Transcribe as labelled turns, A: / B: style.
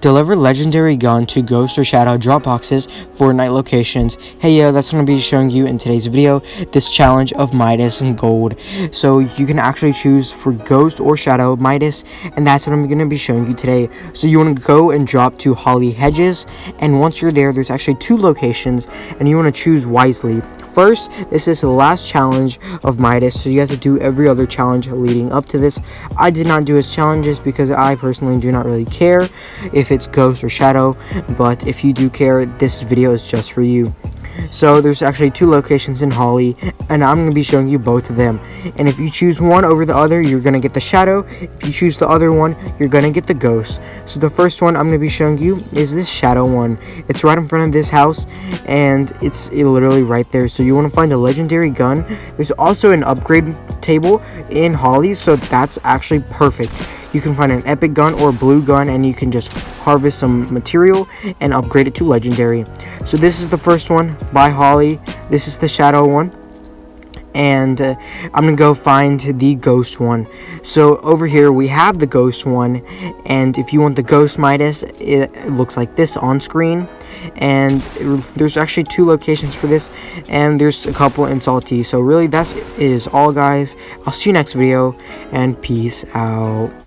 A: Deliver legendary gun to ghost or shadow drop boxes for night locations. Hey yo, that's going to be showing you in today's video, this challenge of Midas and Gold. So you can actually choose for ghost or shadow Midas, and that's what I'm going to be showing you today. So you want to go and drop to Holly Hedges, and once you're there, there's actually two locations, and you want to choose wisely. First, this is the last challenge of Midas, so you have to do every other challenge leading up to this. I did not do his challenges because I personally do not really care if it's ghost or shadow, but if you do care, this video is just for you. So there's actually two locations in Holly, and I'm going to be showing you both of them. And if you choose one over the other, you're going to get the shadow. If you choose the other one, you're going to get the ghost. So the first one I'm going to be showing you is this shadow one. It's right in front of this house, and it's literally right there. So you want to find a legendary gun. There's also an upgrade table in Holly, so that's actually perfect you can find an epic gun or blue gun and you can just harvest some material and upgrade it to legendary. So this is the first one by holly. This is the shadow one. And uh, I'm gonna go find the ghost one. So over here we have the ghost one and if you want the ghost Midas it looks like this on screen. And there's actually two locations for this and there's a couple in salty. So really that is all guys. I'll see you next video and peace out